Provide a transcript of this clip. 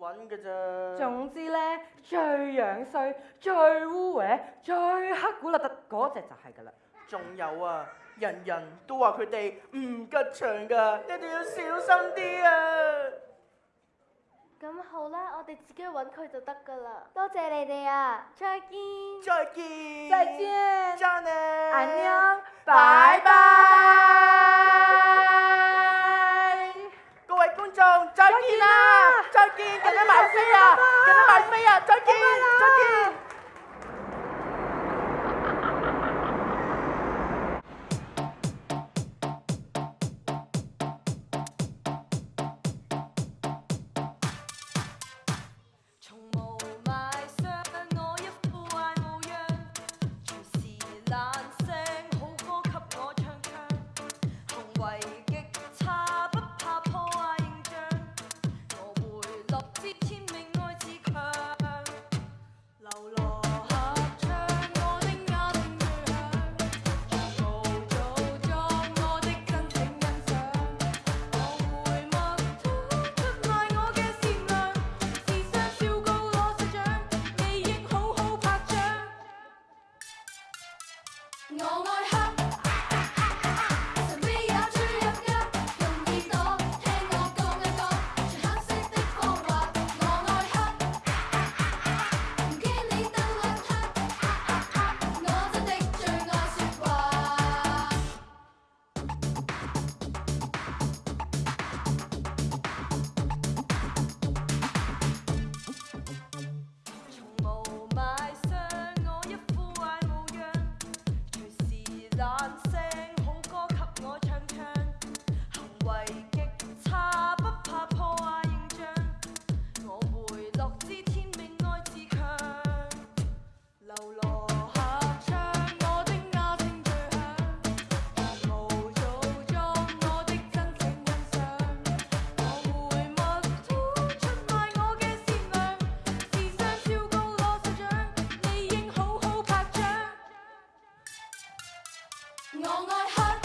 揾嘅啫。總之咧，最樣衰、最污嘢、最黑古立特嗰只就係噶啦。仲有啊，人人都話佢哋唔吉祥噶，一定要小心啲啊。咁好啦，我哋自己揾佢就得噶啦。多謝你哋啊，再見，再見，再見，再見，安拜拜。t u 维极差不怕破坏形象，我会乐知天命爱自强。流落合唱，我的哑声最响，无做装，我的真情欣赏。我回麦当出卖我嘅善良，时尚超高罗校长，你应好好拍掌。我爱黑。